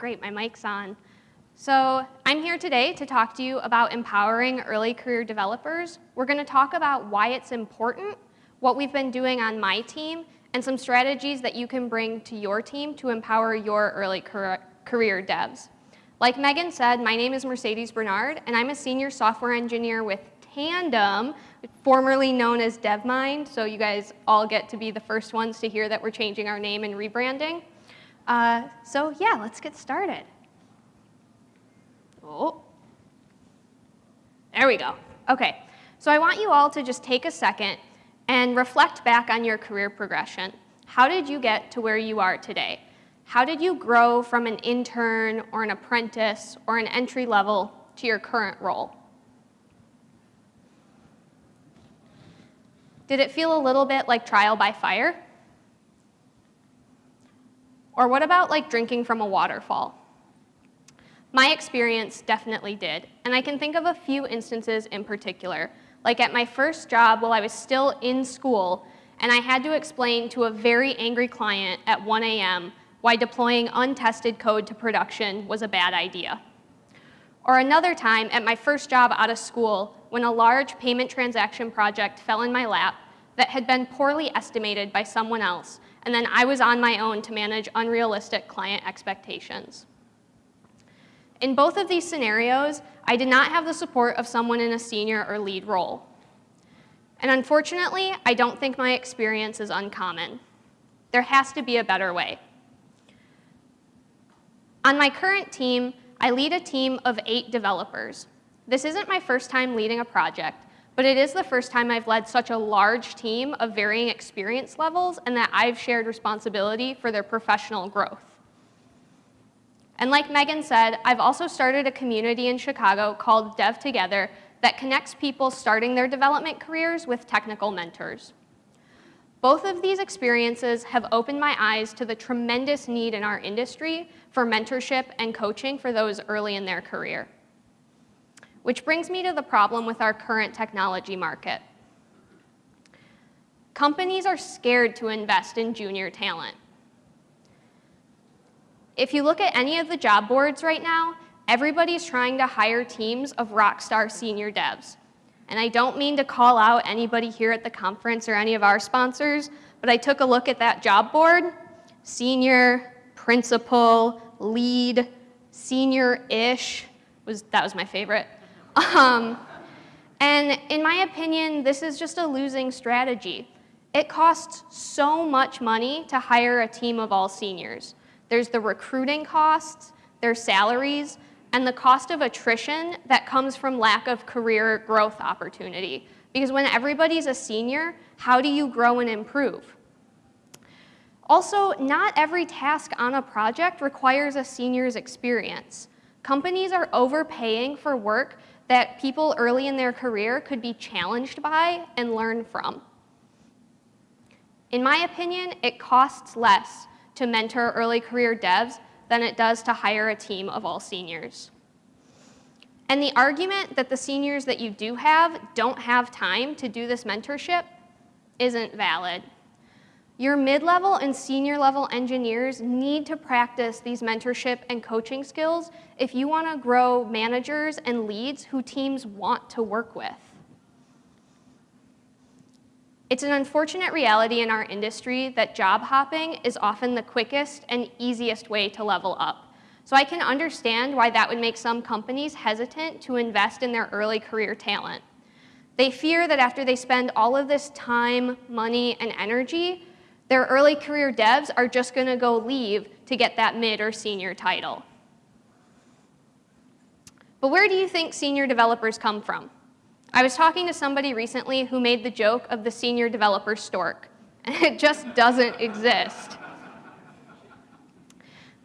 Great, my mic's on. So I'm here today to talk to you about empowering early career developers. We're going to talk about why it's important, what we've been doing on my team, and some strategies that you can bring to your team to empower your early career devs. Like Megan said, my name is Mercedes Bernard, and I'm a senior software engineer with Tandem, formerly known as DevMynd, so you guys all get to be the first ones to hear that we're changing our name and rebranding. Uh, so yeah, let's get started. Oh, there we go. Okay, so I want you all to just take a second and reflect back on your career progression. How did you get to where you are today? How did you grow from an intern or an apprentice or an entry level to your current role? Did it feel a little bit like trial by fire? Or what about like drinking from a waterfall? My experience definitely did, and I can think of a few instances in particular. Like at my first job while I was still in school, and I had to explain to a very angry client at 1 a.m. why deploying untested code to production was a bad idea. Or another time at my first job out of school when a large payment transaction project fell in my lap that had been poorly estimated by someone else, and then I was on my own to manage unrealistic client expectations. In both of these scenarios, I did not have the support of someone in a senior or lead role. And unfortunately, I don't think my experience is uncommon. There has to be a better way. On my current team, I lead a team of eight developers. This isn't my first time leading a project, but it is the first time I've led such a large team of varying experience levels and that I've shared responsibility for their professional growth. And like Megan said, I've also started a community in Chicago called Dev Together that connects people starting their development careers with technical mentors. Both of these experiences have opened my eyes to the tremendous need in our industry for mentorship and coaching for those early in their career. Which brings me to the problem with our current technology market. Companies are scared to invest in junior talent. If you look at any of the job boards right now, everybody's trying to hire teams of rockstar senior devs. And I don't mean to call out anybody here at the conference or any of our sponsors, but I took a look at that job board, senior, principal, lead, senior-ish, was, that was my favorite. Um, and in my opinion, this is just a losing strategy. It costs so much money to hire a team of all seniors. There's the recruiting costs, there's salaries, and the cost of attrition that comes from lack of career growth opportunity. Because when everybody's a senior, how do you grow and improve? Also, not every task on a project requires a senior's experience. Companies are overpaying for work that people early in their career could be challenged by and learn from. In my opinion, it costs less to mentor early career devs than it does to hire a team of all seniors. And the argument that the seniors that you do have don't have time to do this mentorship isn't valid. Your mid-level and senior level engineers need to practice these mentorship and coaching skills if you want to grow managers and leads who teams want to work with. It's an unfortunate reality in our industry that job hopping is often the quickest and easiest way to level up. So I can understand why that would make some companies hesitant to invest in their early career talent. They fear that after they spend all of this time, money, and energy, their early career devs are just going to go leave to get that mid or senior title. But where do you think senior developers come from? I was talking to somebody recently who made the joke of the senior developer stork, and it just doesn't exist.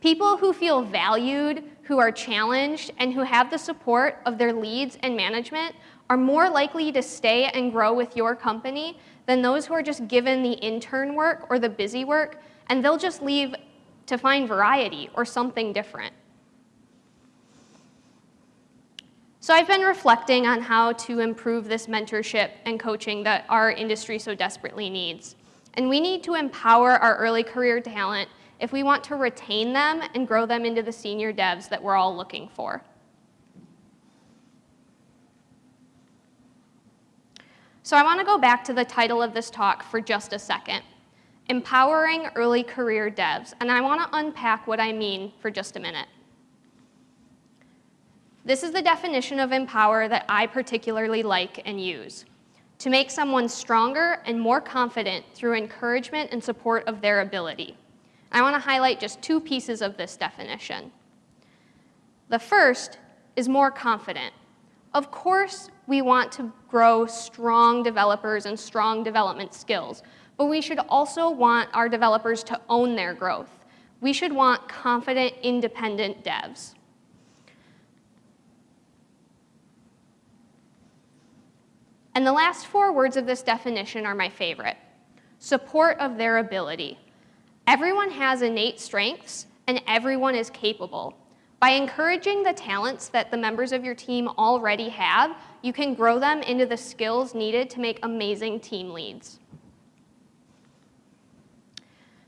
People who feel valued, who are challenged, and who have the support of their leads and management are more likely to stay and grow with your company than those who are just given the intern work or the busy work, and they'll just leave to find variety or something different. So I've been reflecting on how to improve this mentorship and coaching that our industry so desperately needs. And we need to empower our early career talent if we want to retain them and grow them into the senior devs that we're all looking for. So I want to go back to the title of this talk for just a second, Empowering Early Career Devs, and I want to unpack what I mean for just a minute. This is the definition of empower that I particularly like and use. To make someone stronger and more confident through encouragement and support of their ability. I want to highlight just two pieces of this definition. The first is more confident. Of course, we want to grow strong developers and strong development skills, but we should also want our developers to own their growth. We should want confident, independent devs. And the last four words of this definition are my favorite. Support of their ability. Everyone has innate strengths, and everyone is capable. By encouraging the talents that the members of your team already have, you can grow them into the skills needed to make amazing team leads.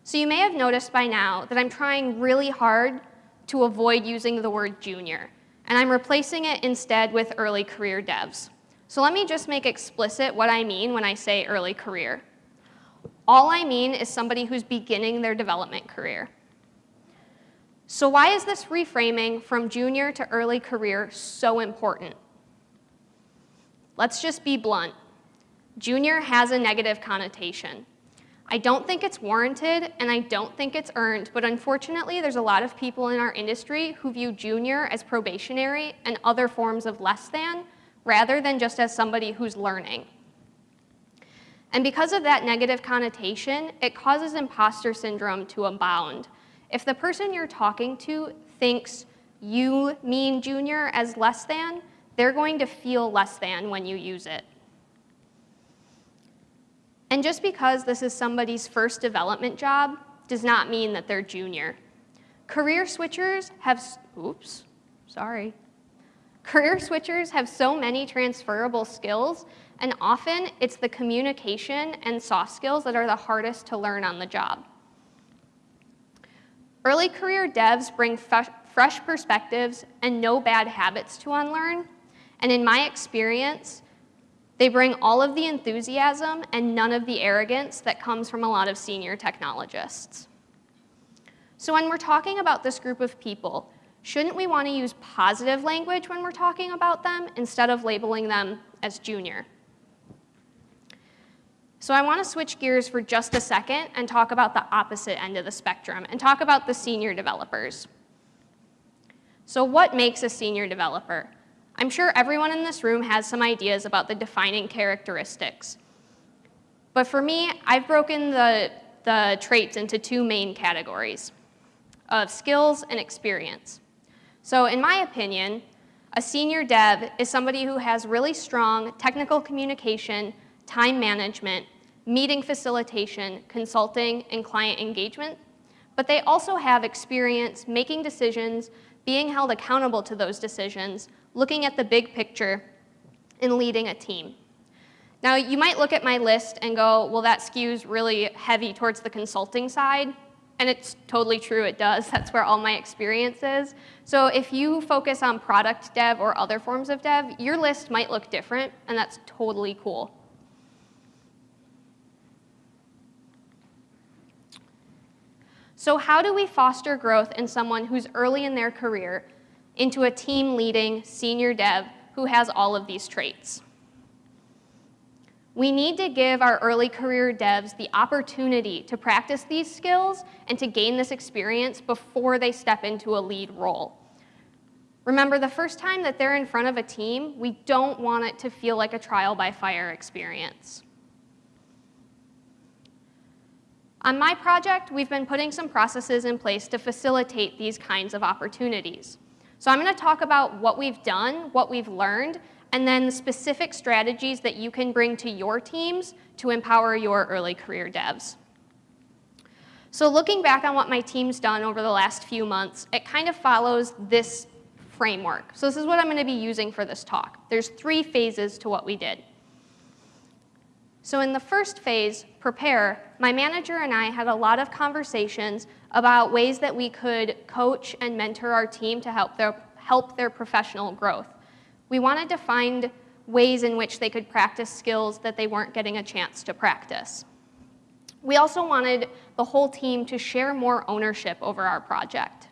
So you may have noticed by now that I'm trying really hard to avoid using the word junior, and I'm replacing it instead with early career devs. So let me just make explicit what I mean when I say early career. All I mean is somebody who's beginning their development career. So why is this reframing from junior to early career so important? Let's just be blunt. Junior has a negative connotation. I don't think it's warranted and I don't think it's earned, but unfortunately there's a lot of people in our industry who view junior as probationary and other forms of less than, rather than just as somebody who's learning. And because of that negative connotation, it causes imposter syndrome to abound. If the person you're talking to thinks you mean junior as less than, they're going to feel less than when you use it. And just because this is somebody's first development job does not mean that they're junior. Career switchers have, oops, sorry. Career switchers have so many transferable skills, and often it's the communication and soft skills that are the hardest to learn on the job. Early career devs bring fresh perspectives and no bad habits to unlearn. And in my experience, they bring all of the enthusiasm and none of the arrogance that comes from a lot of senior technologists. So when we're talking about this group of people, shouldn't we want to use positive language when we're talking about them instead of labeling them as junior? So I want to switch gears for just a second and talk about the opposite end of the spectrum and talk about the senior developers. So what makes a senior developer? I'm sure everyone in this room has some ideas about the defining characteristics. But for me, I've broken the, the traits into two main categories of skills and experience. So in my opinion, a senior dev is somebody who has really strong technical communication, time management, meeting facilitation, consulting, and client engagement, but they also have experience making decisions, being held accountable to those decisions, looking at the big picture, and leading a team. Now, you might look at my list and go, well, that skews really heavy towards the consulting side. And it's totally true, it does. That's where all my experience is. So if you focus on product dev or other forms of dev, your list might look different, and that's totally cool. So how do we foster growth in someone who's early in their career into a team leading senior dev who has all of these traits? We need to give our early career devs the opportunity to practice these skills and to gain this experience before they step into a lead role. Remember, the first time that they're in front of a team, we don't want it to feel like a trial by fire experience. On my project, we've been putting some processes in place to facilitate these kinds of opportunities. So I'm going to talk about what we've done, what we've learned, and then the specific strategies that you can bring to your teams to empower your early career devs. So looking back on what my team's done over the last few months, it kind of follows this framework. So this is what I'm going to be using for this talk. There's three phases to what we did. So in the first phase, prepare, my manager and I had a lot of conversations about ways that we could coach and mentor our team to help their, help their professional growth. We wanted to find ways in which they could practice skills that they weren't getting a chance to practice. We also wanted the whole team to share more ownership over our project.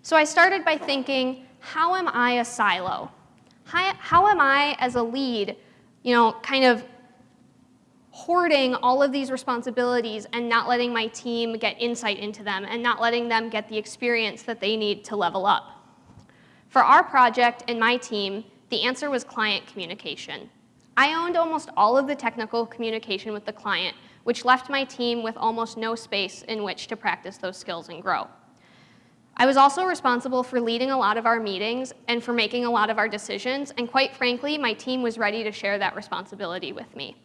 So I started by thinking, how am I a silo? How, how am I, as a lead, you know, kind of hoarding all of these responsibilities and not letting my team get insight into them and not letting them get the experience that they need to level up. For our project and my team, the answer was client communication. I owned almost all of the technical communication with the client, which left my team with almost no space in which to practice those skills and grow. I was also responsible for leading a lot of our meetings and for making a lot of our decisions, and quite frankly, my team was ready to share that responsibility with me.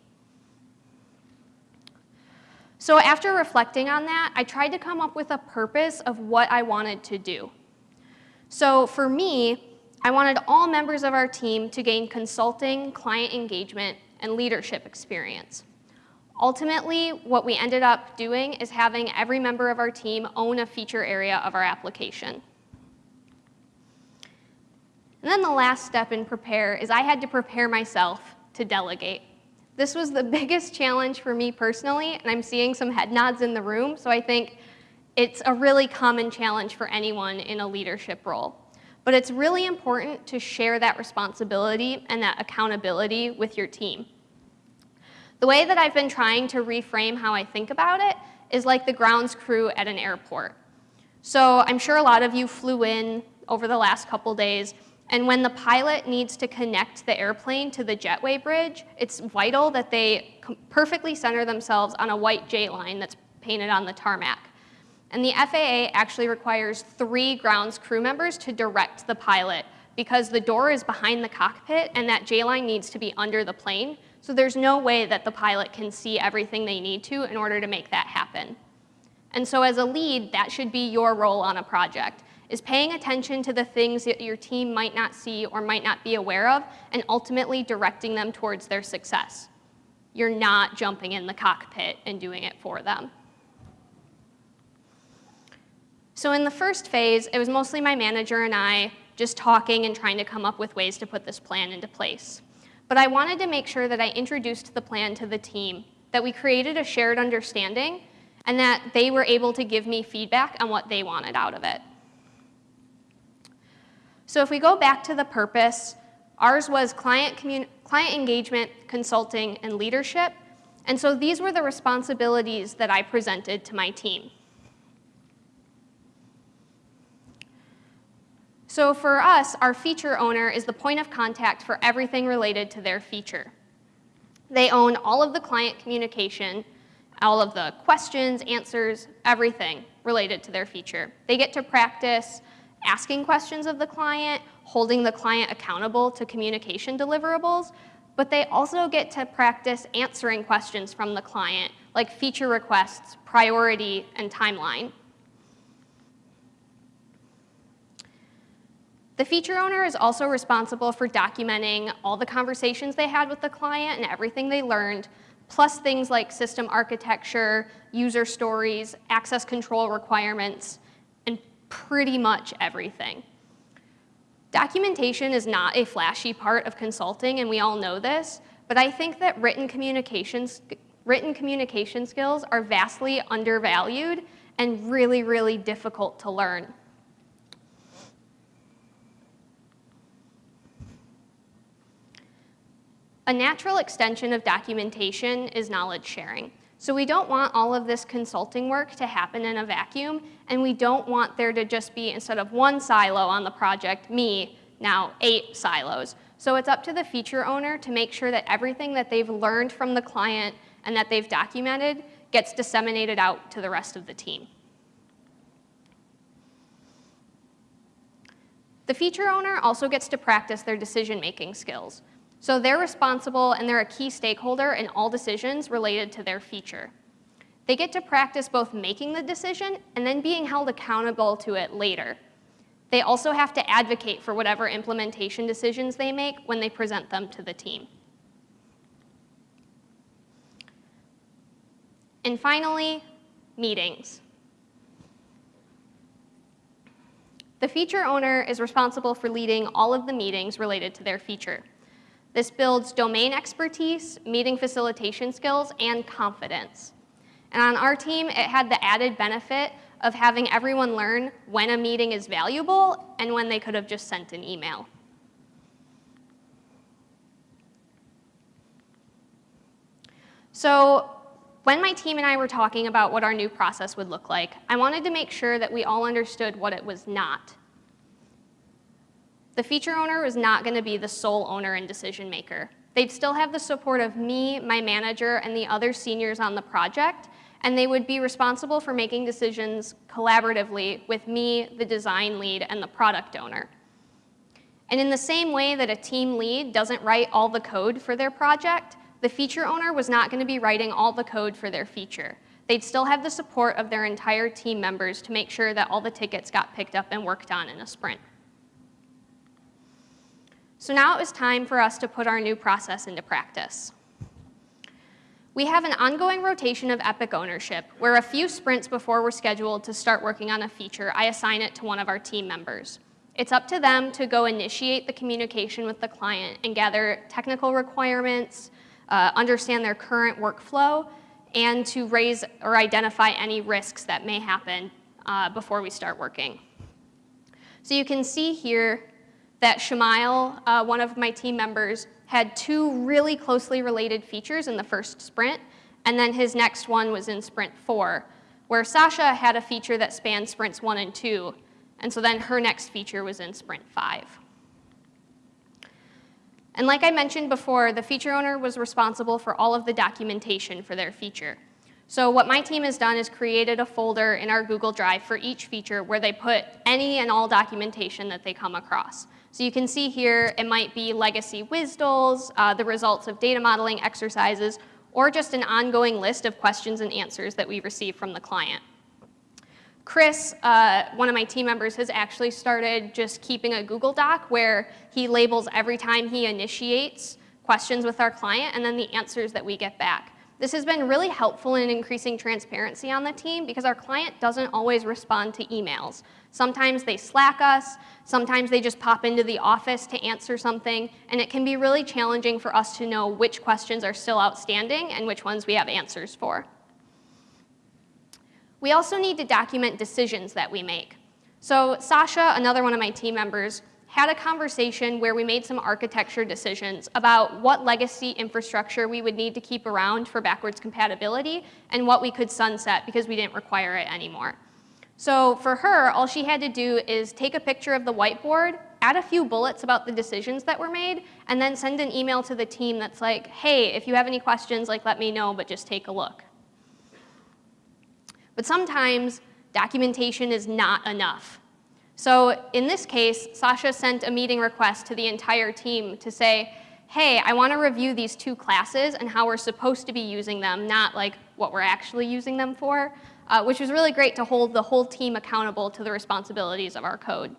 So after reflecting on that, I tried to come up with a purpose of what I wanted to do. So for me, I wanted all members of our team to gain consulting, client engagement, and leadership experience. Ultimately, what we ended up doing is having every member of our team own a feature area of our application. And then the last step in prepare is I had to prepare myself to delegate. This was the biggest challenge for me personally, and I'm seeing some head nods in the room, so I think it's a really common challenge for anyone in a leadership role. But it's really important to share that responsibility and that accountability with your team. The way that I've been trying to reframe how I think about it is like the grounds crew at an airport. So I'm sure a lot of you flew in over the last couple days and when the pilot needs to connect the airplane to the jetway bridge, it's vital that they perfectly center themselves on a white J line that's painted on the tarmac. And the FAA actually requires three grounds crew members to direct the pilot because the door is behind the cockpit and that J line needs to be under the plane. So there's no way that the pilot can see everything they need to in order to make that happen. And so as a lead, that should be your role on a project is paying attention to the things that your team might not see or might not be aware of and ultimately directing them towards their success. You're not jumping in the cockpit and doing it for them. So in the first phase, it was mostly my manager and I just talking and trying to come up with ways to put this plan into place. But I wanted to make sure that I introduced the plan to the team, that we created a shared understanding, and that they were able to give me feedback on what they wanted out of it. So if we go back to the purpose, ours was client, client engagement, consulting, and leadership. And so these were the responsibilities that I presented to my team. So for us, our feature owner is the point of contact for everything related to their feature. They own all of the client communication, all of the questions, answers, everything related to their feature. They get to practice asking questions of the client, holding the client accountable to communication deliverables, but they also get to practice answering questions from the client, like feature requests, priority, and timeline. The feature owner is also responsible for documenting all the conversations they had with the client and everything they learned, plus things like system architecture, user stories, access control requirements, pretty much everything. Documentation is not a flashy part of consulting, and we all know this, but I think that written, communications, written communication skills are vastly undervalued and really, really difficult to learn. A natural extension of documentation is knowledge sharing. So we don't want all of this consulting work to happen in a vacuum, and we don't want there to just be, instead of one silo on the project, me, now eight silos. So it's up to the feature owner to make sure that everything that they've learned from the client and that they've documented gets disseminated out to the rest of the team. The feature owner also gets to practice their decision-making skills. So they're responsible and they're a key stakeholder in all decisions related to their feature. They get to practice both making the decision and then being held accountable to it later. They also have to advocate for whatever implementation decisions they make when they present them to the team. And finally, meetings. The feature owner is responsible for leading all of the meetings related to their feature. This builds domain expertise, meeting facilitation skills, and confidence. And on our team, it had the added benefit of having everyone learn when a meeting is valuable and when they could have just sent an email. So when my team and I were talking about what our new process would look like, I wanted to make sure that we all understood what it was not. The feature owner was not going to be the sole owner and decision maker. They'd still have the support of me, my manager, and the other seniors on the project, and they would be responsible for making decisions collaboratively with me, the design lead, and the product owner. And in the same way that a team lead doesn't write all the code for their project, the feature owner was not going to be writing all the code for their feature. They'd still have the support of their entire team members to make sure that all the tickets got picked up and worked on in a sprint. So now it was time for us to put our new process into practice. We have an ongoing rotation of Epic ownership, where a few sprints before we're scheduled to start working on a feature, I assign it to one of our team members. It's up to them to go initiate the communication with the client and gather technical requirements, uh, understand their current workflow, and to raise or identify any risks that may happen uh, before we start working. So you can see here that Shamail, uh, one of my team members, had two really closely related features in the first sprint, and then his next one was in sprint four, where Sasha had a feature that spanned sprints one and two, and so then her next feature was in sprint five. And like I mentioned before, the feature owner was responsible for all of the documentation for their feature. So what my team has done is created a folder in our Google Drive for each feature where they put any and all documentation that they come across. So you can see here it might be legacy WSDLs, uh, the results of data modeling exercises, or just an ongoing list of questions and answers that we receive from the client. Chris, uh, one of my team members, has actually started just keeping a Google Doc where he labels every time he initiates questions with our client and then the answers that we get back. This has been really helpful in increasing transparency on the team because our client doesn't always respond to emails. Sometimes they slack us, sometimes they just pop into the office to answer something, and it can be really challenging for us to know which questions are still outstanding and which ones we have answers for. We also need to document decisions that we make. So Sasha, another one of my team members, had a conversation where we made some architecture decisions about what legacy infrastructure we would need to keep around for backwards compatibility and what we could sunset because we didn't require it anymore. So for her, all she had to do is take a picture of the whiteboard, add a few bullets about the decisions that were made, and then send an email to the team that's like, hey, if you have any questions, like let me know, but just take a look. But sometimes documentation is not enough. So in this case, Sasha sent a meeting request to the entire team to say, hey, I want to review these two classes and how we're supposed to be using them, not like what we're actually using them for, uh, which was really great to hold the whole team accountable to the responsibilities of our code.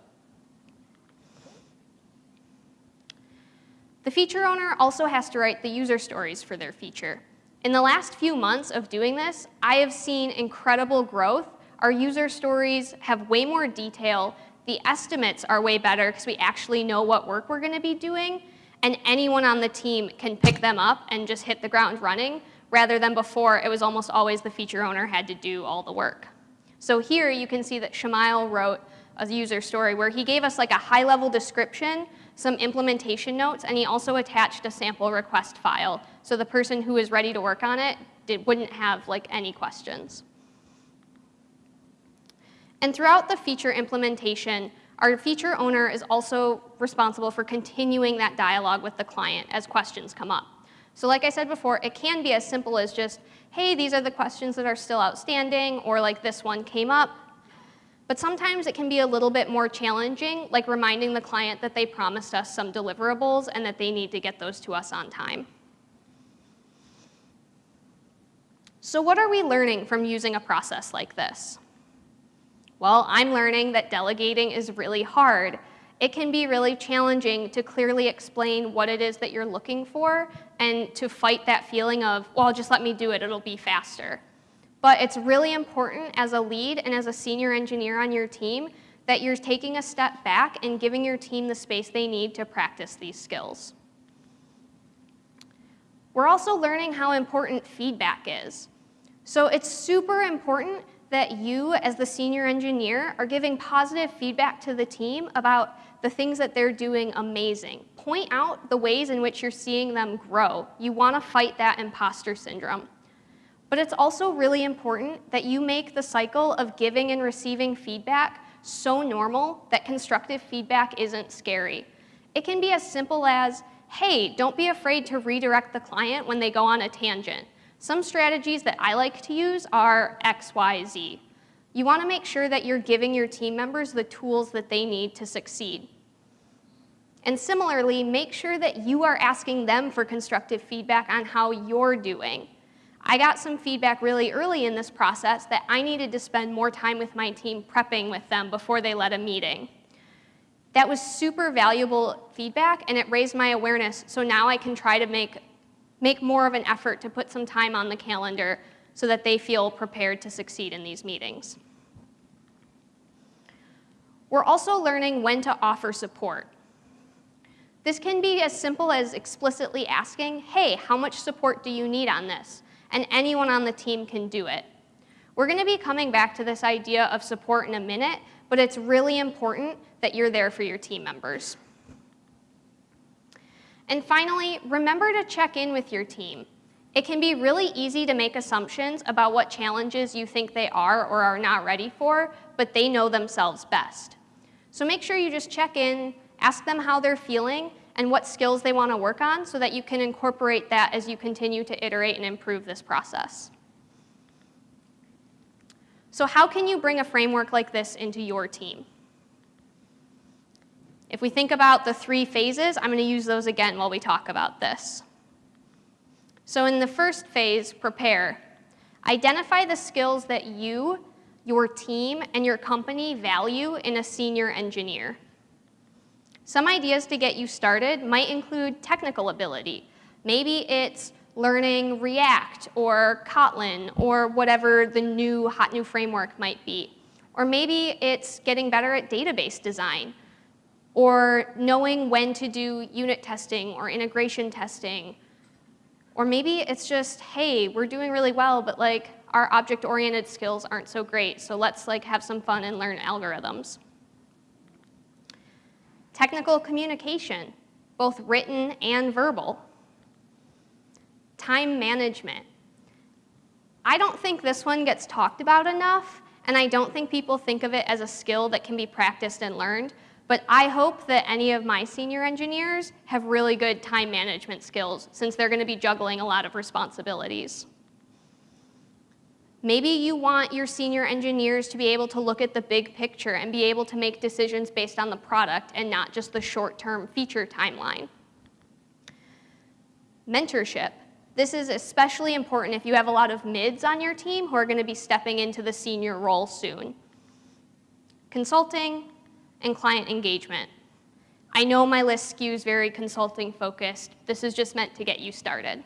The feature owner also has to write the user stories for their feature. In the last few months of doing this, I have seen incredible growth. Our user stories have way more detail. The estimates are way better because we actually know what work we're going to be doing. And anyone on the team can pick them up and just hit the ground running, rather than before it was almost always the feature owner had to do all the work. So here you can see that Shamail wrote a user story where he gave us like a high-level description some implementation notes, and he also attached a sample request file. So the person who was ready to work on it did, wouldn't have like any questions. And throughout the feature implementation, our feature owner is also responsible for continuing that dialogue with the client as questions come up. So like I said before, it can be as simple as just, hey, these are the questions that are still outstanding, or like this one came up, but sometimes it can be a little bit more challenging, like reminding the client that they promised us some deliverables and that they need to get those to us on time. So what are we learning from using a process like this? Well, I'm learning that delegating is really hard. It can be really challenging to clearly explain what it is that you're looking for and to fight that feeling of, well, just let me do it, it'll be faster. But it's really important as a lead and as a senior engineer on your team that you're taking a step back and giving your team the space they need to practice these skills. We're also learning how important feedback is. So it's super important that you, as the senior engineer, are giving positive feedback to the team about the things that they're doing amazing. Point out the ways in which you're seeing them grow. You want to fight that imposter syndrome. But it's also really important that you make the cycle of giving and receiving feedback so normal that constructive feedback isn't scary. It can be as simple as, hey, don't be afraid to redirect the client when they go on a tangent. Some strategies that I like to use are X, Y, Z. You want to make sure that you're giving your team members the tools that they need to succeed. And similarly, make sure that you are asking them for constructive feedback on how you're doing. I got some feedback really early in this process that I needed to spend more time with my team prepping with them before they led a meeting. That was super valuable feedback and it raised my awareness so now I can try to make, make more of an effort to put some time on the calendar so that they feel prepared to succeed in these meetings. We're also learning when to offer support. This can be as simple as explicitly asking, hey, how much support do you need on this? and anyone on the team can do it. We're going to be coming back to this idea of support in a minute, but it's really important that you're there for your team members. And finally, remember to check in with your team. It can be really easy to make assumptions about what challenges you think they are or are not ready for, but they know themselves best. So make sure you just check in, ask them how they're feeling, and what skills they want to work on so that you can incorporate that as you continue to iterate and improve this process. So how can you bring a framework like this into your team? If we think about the three phases, I'm going to use those again while we talk about this. So in the first phase, prepare. Identify the skills that you, your team, and your company value in a senior engineer. Some ideas to get you started might include technical ability. Maybe it's learning React or Kotlin or whatever the new hot new framework might be. Or maybe it's getting better at database design or knowing when to do unit testing or integration testing. Or maybe it's just, hey, we're doing really well, but like our object-oriented skills aren't so great, so let's like have some fun and learn algorithms. Technical communication, both written and verbal. Time management. I don't think this one gets talked about enough, and I don't think people think of it as a skill that can be practiced and learned, but I hope that any of my senior engineers have really good time management skills since they're going to be juggling a lot of responsibilities. Maybe you want your senior engineers to be able to look at the big picture and be able to make decisions based on the product and not just the short-term feature timeline. Mentorship. This is especially important if you have a lot of mids on your team who are going to be stepping into the senior role soon. Consulting and client engagement. I know my list skews very consulting focused. This is just meant to get you started.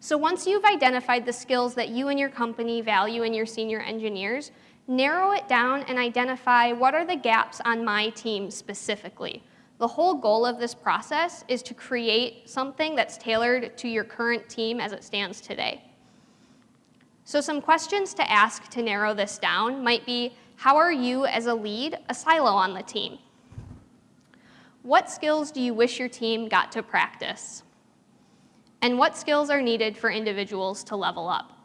So once you've identified the skills that you and your company value in your senior engineers, narrow it down and identify what are the gaps on my team specifically. The whole goal of this process is to create something that's tailored to your current team as it stands today. So some questions to ask to narrow this down might be, how are you as a lead a silo on the team? What skills do you wish your team got to practice? and what skills are needed for individuals to level up.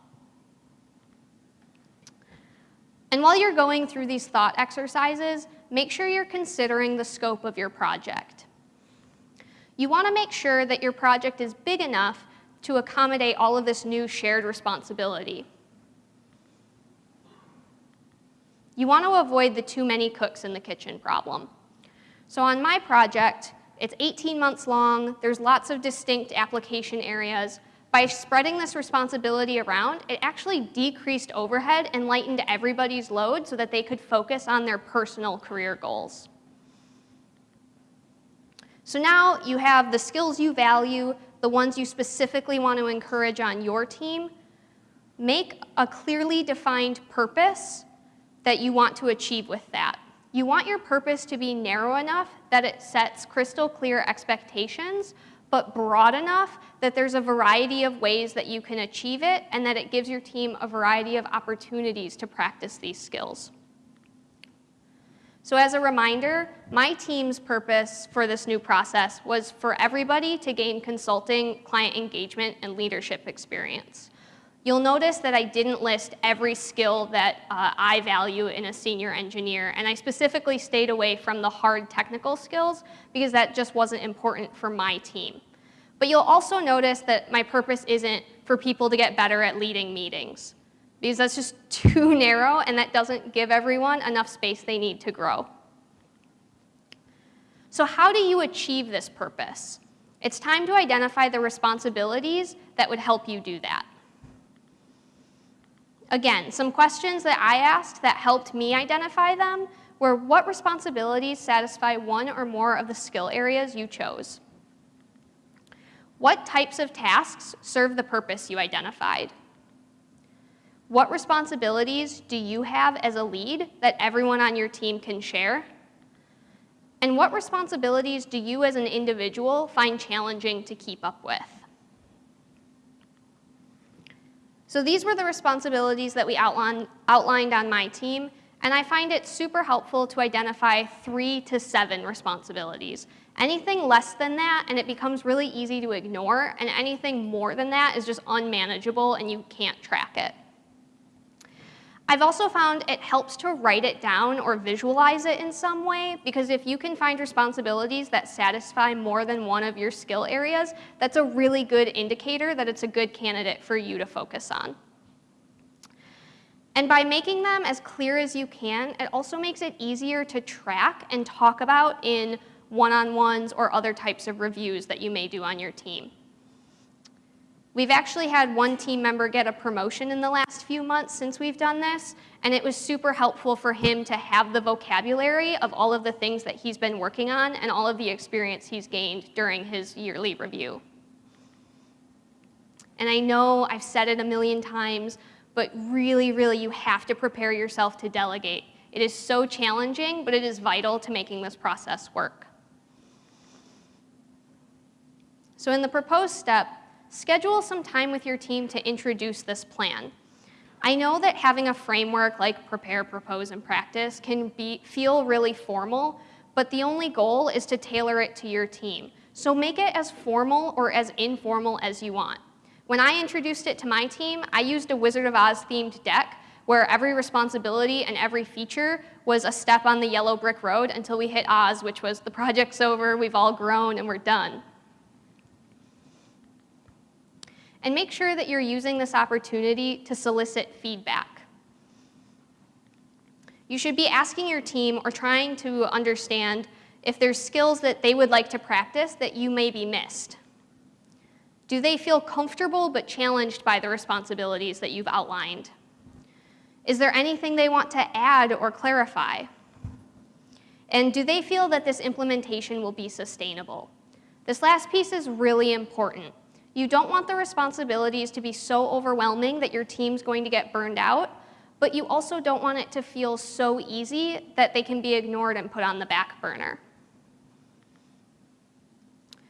And while you're going through these thought exercises, make sure you're considering the scope of your project. You want to make sure that your project is big enough to accommodate all of this new shared responsibility. You want to avoid the too many cooks in the kitchen problem. So on my project, it's 18 months long. There's lots of distinct application areas. By spreading this responsibility around, it actually decreased overhead and lightened everybody's load so that they could focus on their personal career goals. So now you have the skills you value, the ones you specifically want to encourage on your team. make a clearly defined purpose that you want to achieve with that. You want your purpose to be narrow enough that it sets crystal clear expectations, but broad enough that there's a variety of ways that you can achieve it and that it gives your team a variety of opportunities to practice these skills. So as a reminder, my team's purpose for this new process was for everybody to gain consulting, client engagement, and leadership experience. You'll notice that I didn't list every skill that uh, I value in a senior engineer, and I specifically stayed away from the hard technical skills because that just wasn't important for my team. But you'll also notice that my purpose isn't for people to get better at leading meetings because that's just too narrow and that doesn't give everyone enough space they need to grow. So how do you achieve this purpose? It's time to identify the responsibilities that would help you do that. Again, some questions that I asked that helped me identify them were what responsibilities satisfy one or more of the skill areas you chose? What types of tasks serve the purpose you identified? What responsibilities do you have as a lead that everyone on your team can share? And what responsibilities do you as an individual find challenging to keep up with? So these were the responsibilities that we outlined, outlined on my team, and I find it super helpful to identify three to seven responsibilities. Anything less than that, and it becomes really easy to ignore, and anything more than that is just unmanageable and you can't track it. I've also found it helps to write it down or visualize it in some way because if you can find responsibilities that satisfy more than one of your skill areas, that's a really good indicator that it's a good candidate for you to focus on. And by making them as clear as you can, it also makes it easier to track and talk about in one-on-ones or other types of reviews that you may do on your team. We've actually had one team member get a promotion in the last few months since we've done this, and it was super helpful for him to have the vocabulary of all of the things that he's been working on and all of the experience he's gained during his yearly review. And I know I've said it a million times, but really, really, you have to prepare yourself to delegate. It is so challenging, but it is vital to making this process work. So in the proposed step, schedule some time with your team to introduce this plan. I know that having a framework like prepare, propose, and practice can be, feel really formal, but the only goal is to tailor it to your team. So make it as formal or as informal as you want. When I introduced it to my team, I used a Wizard of Oz themed deck where every responsibility and every feature was a step on the yellow brick road until we hit Oz, which was the project's over, we've all grown, and we're done. And make sure that you're using this opportunity to solicit feedback. You should be asking your team or trying to understand if there's skills that they would like to practice that you may be missed. Do they feel comfortable but challenged by the responsibilities that you've outlined? Is there anything they want to add or clarify? And do they feel that this implementation will be sustainable? This last piece is really important. You don't want the responsibilities to be so overwhelming that your team's going to get burned out, but you also don't want it to feel so easy that they can be ignored and put on the back burner.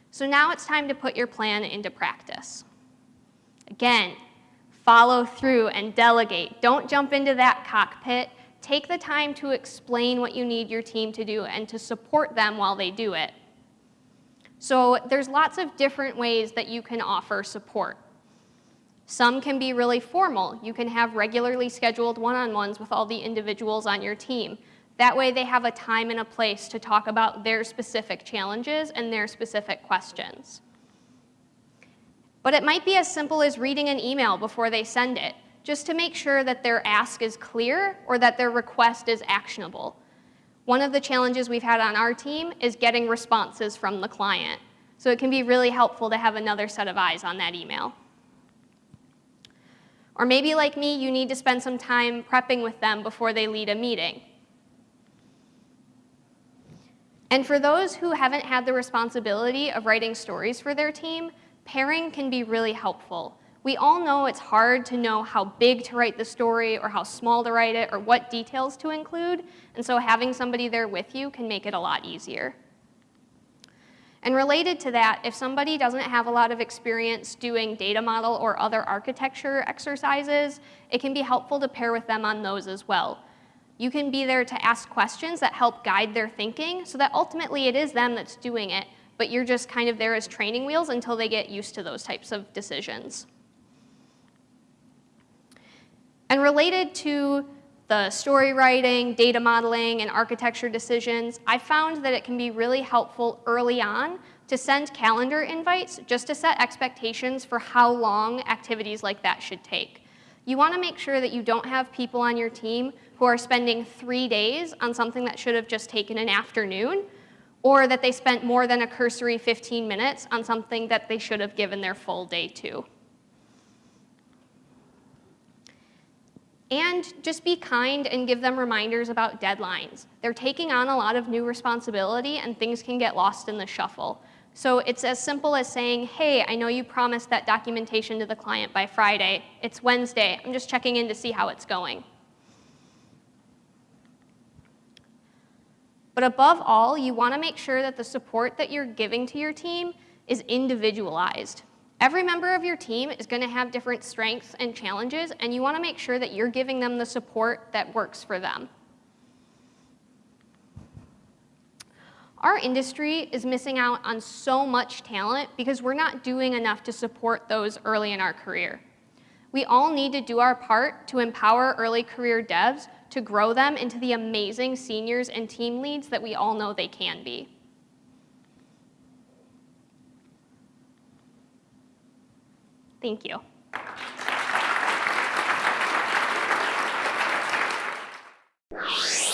So now it's time to put your plan into practice. Again, follow through and delegate. Don't jump into that cockpit. Take the time to explain what you need your team to do and to support them while they do it. So there's lots of different ways that you can offer support. Some can be really formal. You can have regularly scheduled one-on-ones with all the individuals on your team. That way they have a time and a place to talk about their specific challenges and their specific questions. But it might be as simple as reading an email before they send it, just to make sure that their ask is clear or that their request is actionable. One of the challenges we've had on our team is getting responses from the client. So it can be really helpful to have another set of eyes on that email. Or maybe like me, you need to spend some time prepping with them before they lead a meeting. And for those who haven't had the responsibility of writing stories for their team, pairing can be really helpful. We all know it's hard to know how big to write the story or how small to write it or what details to include, and so having somebody there with you can make it a lot easier. And related to that, if somebody doesn't have a lot of experience doing data model or other architecture exercises, it can be helpful to pair with them on those as well. You can be there to ask questions that help guide their thinking so that ultimately it is them that's doing it, but you're just kind of there as training wheels until they get used to those types of decisions. And related to the story writing, data modeling, and architecture decisions, I found that it can be really helpful early on to send calendar invites just to set expectations for how long activities like that should take. You want to make sure that you don't have people on your team who are spending three days on something that should have just taken an afternoon, or that they spent more than a cursory 15 minutes on something that they should have given their full day to. And just be kind and give them reminders about deadlines. They're taking on a lot of new responsibility and things can get lost in the shuffle. So it's as simple as saying, hey, I know you promised that documentation to the client by Friday. It's Wednesday. I'm just checking in to see how it's going. But above all, you want to make sure that the support that you're giving to your team is individualized. Every member of your team is going to have different strengths and challenges, and you want to make sure that you're giving them the support that works for them. Our industry is missing out on so much talent because we're not doing enough to support those early in our career. We all need to do our part to empower early career devs to grow them into the amazing seniors and team leads that we all know they can be. Thank you. you